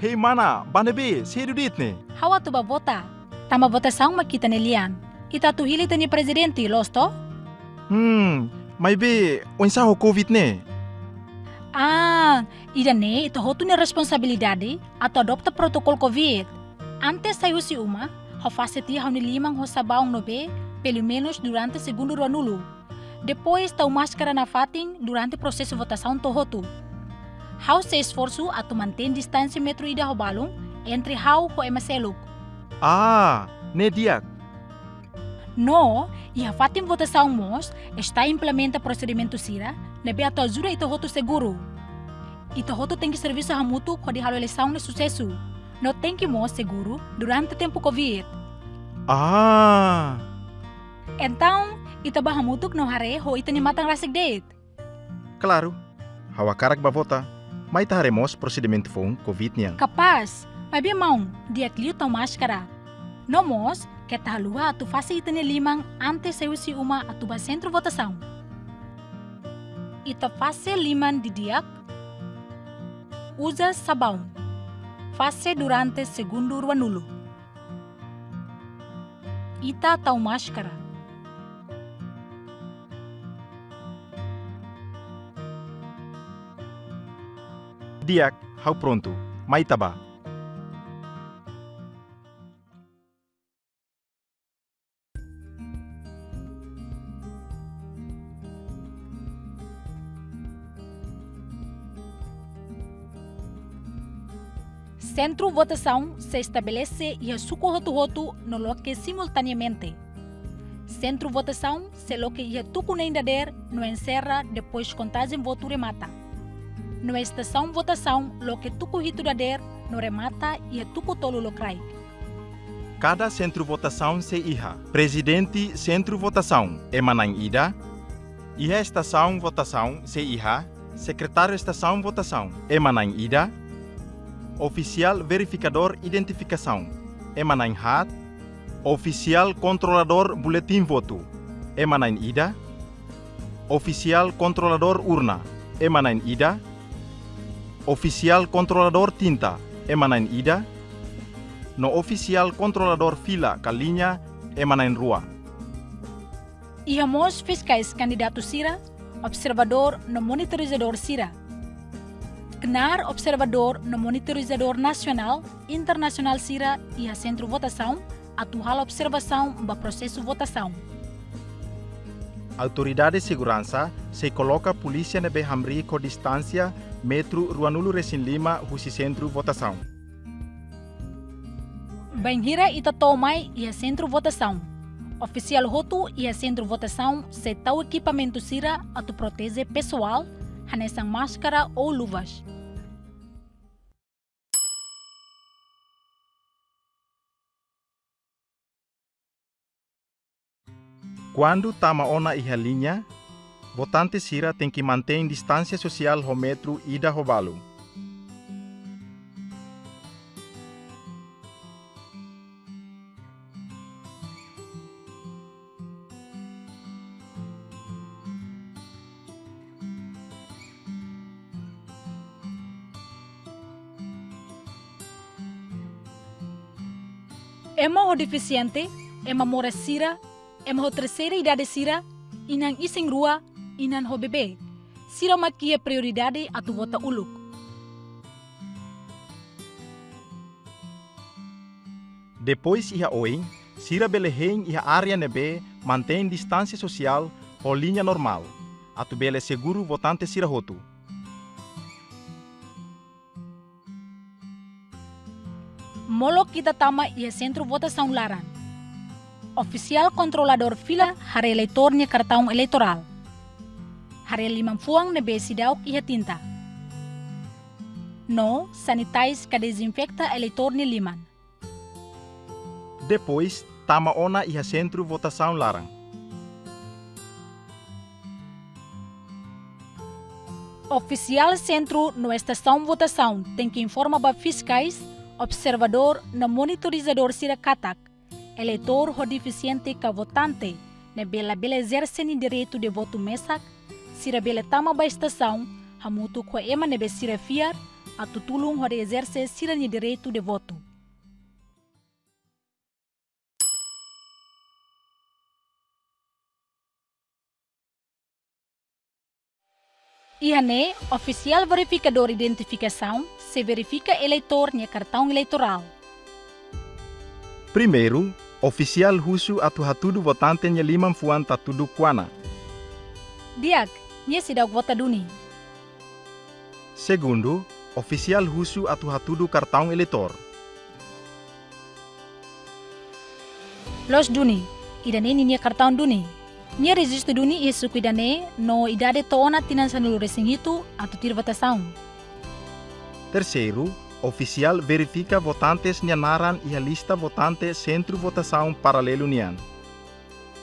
Hei mana, bane be, sério dit ne? Hawa tu ba vota. Tama votação makita nelian. Ita tu hili tani presidente, losto? Hmm, may be, onsa ho COVID ne? Ah, ida ne, ito hotu ni responsabilidade atau adopta protokol COVID. Antes saiu si uma, ho fase ti hau ni limang ho sabaong no be, pelo menos durante segundo ruanulo. Depois tau máscara na fating durante processo votação to hotu. Hau se esforço atau mantém distância metro ida ho balong entre hau ho emaseluk. Ah, ne diak. No, e a fatim votação mos está implementa procedimento sira, nebe ato ajuda ito hotu seguro. Ito hotu tem que serviço hamutu ko di halo eleição de sucesso. No tem que mos seguro durante tempo Covid. Ah, Então, ito ba hamutuk no hare ho ito ni matang rasig date. claro. Hawa karak mas taremos procedimento fun Covid-nya. Kapas, mas mau dia kliu liu maskara. No mos, lua tu fase itene limang ante seusi uma atu ba sentro votasaun. Ita fase liman didiak, Uzas sabau. Fase durante segundo wanulu. Ita tau maskara. Diak, how pronto? May taba. Centro votação se estabelece e a suco roto no loque simultaneamente. Centro votação se loque e a tuco nem dader no encerra depois contagem voto remata. No estação votação loque tuco hito dader no remata e a tuco tolo locrai. Cada centro votação se iha. Presidente centro votação emanang ida. Iha estação votação se iha. Secretário estação votação emanang ida. Oficial verificador identificação emanang hat. Oficial controlador boletim voto emanang ida. Oficial controlador urna emanang ida. Oficial controlador tinta emanang ida no oficial controlador fila kalinya emanain rua. E mos fiscais candidato Sira, observador no monitorizador Sira. Knar observador no monitorizador nacional, internacional Sira e a centro votação, atual observação do processo votação. Autoridade de segurança se coloca polícia nebe hamri com distância metro Ruanulo Resin Lima husi centro votação. Banhira ita tomai e a centro votação. Oficial Roto e a centro votação se tal equipamento Sira a tu protege pessoal, hanesang máscara ou luvas. Quando tama ona iha linha, votante Sira tem que manter distância social ho metro ida ho balu. Ema o deficiente, ema mora Sira, ema o terceira idade Sira, inang ising rua, inan ho bebê. Sira makia prioridade a tu vota uluk. Depois iha oing, Sira beleheng iha área nebe mantém distância social ho linha normal. Atu bele seguro votante Sira hotu. Molo kita tama ia centro votação laran. Oficial controlador fila hari eleitornya cartão eleitoral. Hari limang fuang nebe sidauk iha tinta. No, sanitize ka desinfecta eleitornya liman. Depois, tama ona iha centro votação larang. Oficial centro no estação votação tem que informar ba fiscais, observador na monitorizador sira katak, eleitor ho deficiente ka votante, ne bela bela exerce ni direito de voto mesak, sira bela tama ba estação, hamutu ko ema nebe sira fiar, atau tulung hode exerce siranya direito de voto. Ihane, oficial verificador identificação se verifica eleitor no cartão eleitoral. Primeiro, oficial husu atu hatudu votante nya limam fuan tatudu kuana. Diak, nya sidak vota duni. Segundo, oficial husu atu hatudu cartão eleitor. Los duni, idane ni nya cartão duni. Nya registro duni e suku idane no idade toona tinan sanulu resing itu atau tir votação. Terceiro, oficial verifica votantes nyanaran e a lista votante centro votação paralelo nian.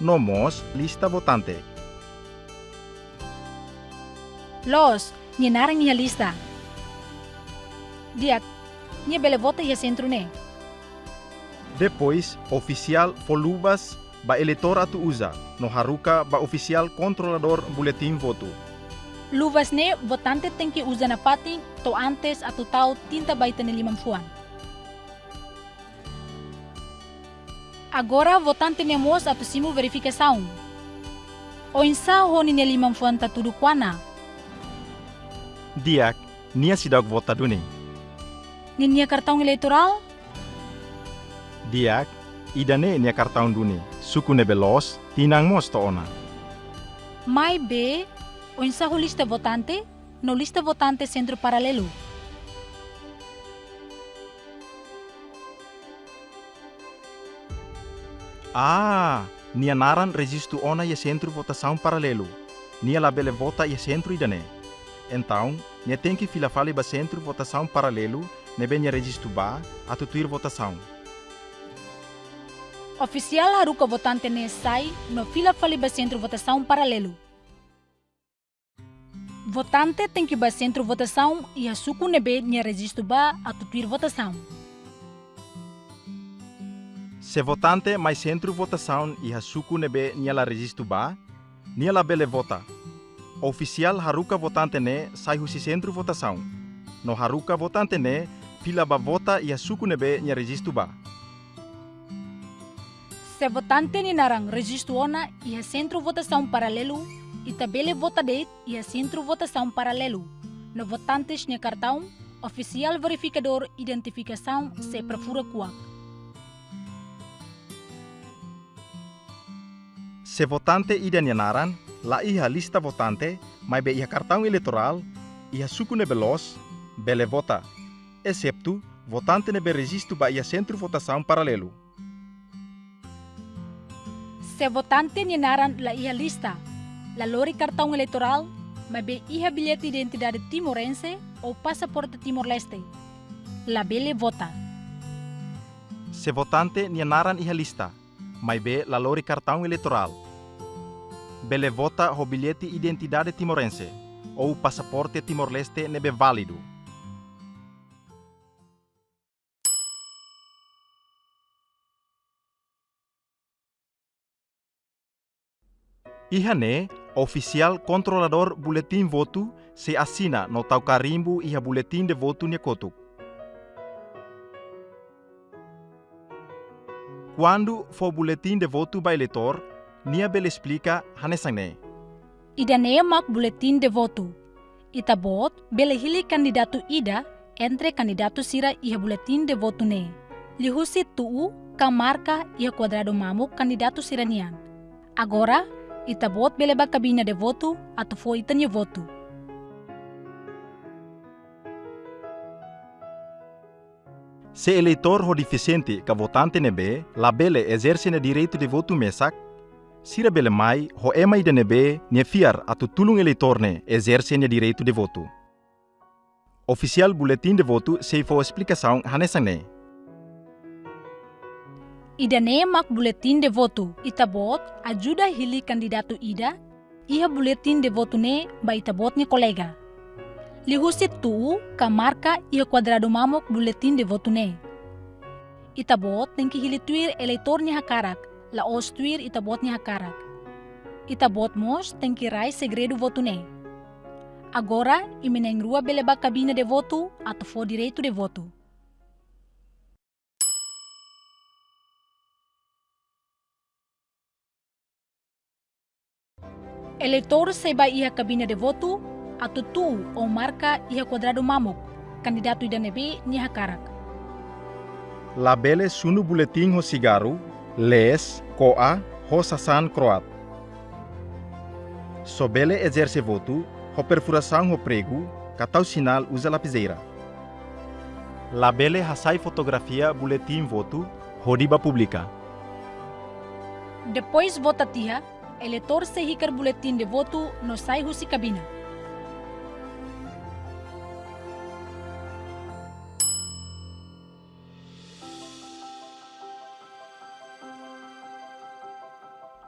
Nomos lista votante. Los, nya narang nya lista. Diak, nya bele vota ia centro ne. Depois, oficial folubas ba eleitor atu usa, no haruka ba oficial controlador boletim voto. Luvas ne, votante tem que usar na pating to antes atau tau tinta baita ni limang fuan. Agora, votante ne mos atau simu verificação. O insa ho ni limang fuan ta tudo kuana. Diak, nia sidak vota duni. Ninia cartão eleitoral, Diak, idane nia kartão duni. Suku ne belos, tinang mos to ona. mai B, o insa ho lista votante, no lista votante centro paralelo. Ah, nia naran registro ona e centro votação paralelo. Nia labele vota e centro idane. Então, nia tem que fila fale ba centro votação paralelo, ne benha registro ba, atu tuir votação. Oficial haruka votante ne sai no fila fali ba centro votação paralelo. Votante tem que ba centro votação e a suku nebe nia registro ba atau tuir votação. Se votante mais centro votação e a suku nebe nia la registro ba, nia la bele vota. Oficial haruka votante ne sai husi centro votação. No haruka votante ne fila ba vota e a suku nebe nia registro ba. Se votante ni narang registro ona e a centro votação paralelo e tabele vota date e a centro votação paralelo. No votantes nia cartão, oficial verificador identificação se profura kuak. Se votante ida naran, la iha lista votante, mai be iha cartão eleitoral, iha suku nebe los, bele vota, excepto votante nebe registro ba iha centro votação paralelo. Se votante ni naran la iha lista, la lori cartão eleitoral, mas be iha bilhete de identidade timorense ou passaporte timor-leste. La bele vota. Se votante naran iha lista, mai be la lori cartão eleitoral. Bele vota ho bilhete identidade timorense ou passaporte timor-leste nebe válido. Iha ne, oficial controlador boletim voto se assina no tau carimbo iha boletim de voto nia kotuk. Quando for boletim de voto ba eleitor, nia bele explica hanesang ne. Ida ne mak buletin de voto. Ita bot bele hili kandidato ida entre kandidato sira iha buletin de voto ne. Lihusi tuu ka marca iha quadrado mamuk kandidato sira nian. Agora, ita bot bele ba kabina de voto atau fo ita nia voto. Se eleitor ho deficiente ka votante nebe, la bele exerce ne direito de voto mesak, Cira Belemai, ho EMA IDNB, ne fiar tulung e tutulung eleitorne exerce ne direito de voto. Oficial buletin de Voto se for explicação hanesane. Ida ne mak buletin de Voto, itabot, ajuda hili kandidatu Ida, iha buletin de Voto ne, ba itabot ne kolega. Lihusit tu, ka marca quadrado mamok buletin de Voto ne. Itabot, nengki que hili tuir Eleatorne hakarak, la os tuir ita bot ni hakarak. Ita bot mos que rai voto ne. Agora, imeneng rua beleba cabine de voto atau for direito de voto. Eleitor seba ia cabine de voto atau tu ou marca ia quadrado mamuk, candidato idanebe nia karak. Labele sunu buletin ho cigarro, les, coa, ho sasan croat. Sobele exerce voto, ho perfuração ho prego, catau sinal usa lapiseira. Labele hasai fotografia buletin voto, hodiba publica. Depois vota tia, eleitor se hikar boletim de voto no sai husi cabina.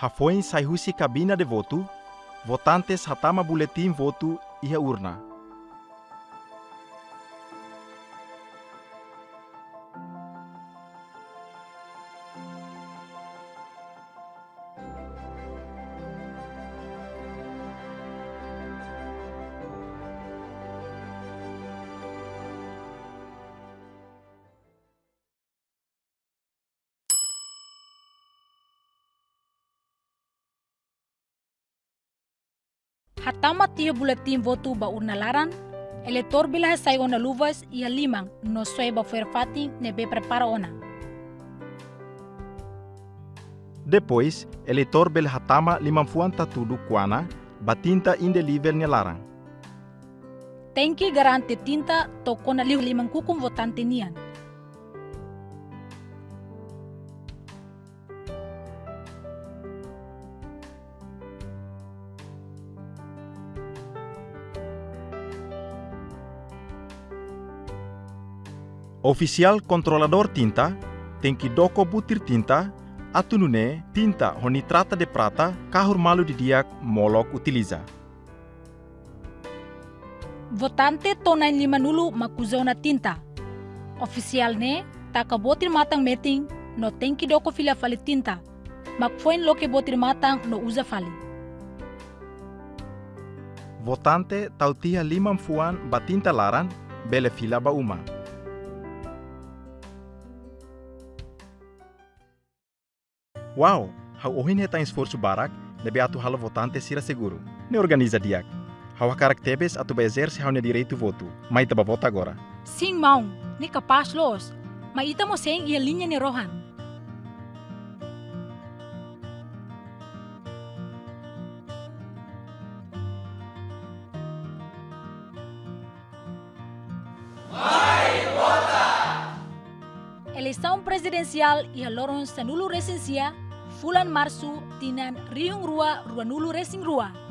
Hafoin sai husi cabina de voto, votantes hatama buletin voto iha urna. Hatama tia boletim voto ba urna laran, eleitor bila sai ona luvas ia limang no soe ba ferfati nebe prepara ona. Depois, eleitor bel hatama limamfuan tatudu kuana, batinta inde nível larang. Tem que garante tinta tokona liu limang kukum votante nian. Oficial controlador tinta tem que doko butir tinta atunune tinta ho nitrata de prata kahur malu di diak molok utiliza. Votante tonai lima nulu makuzona tinta. Oficial ne taka botir matang meeting no tem que doko fila fali tinta. Makfoin loke botir matang no usa fali. Votante tau tia limam fuan batinta laran bele fila ba uma. Wow, hau ohin heta esforço barak, debe atu hala votante sira seguro. Ne organiza diak. Hau karak tebes atu ba exerce hau ne direito voto. Mai taba vota agora. Sim mau, ni capaz los. Ma ita mo seng ia linha ni rohan. Eleição presidencial ia loron sanulu resensia Fulan Marsu Tinan Riung Rua Ruanulu Racing Rua.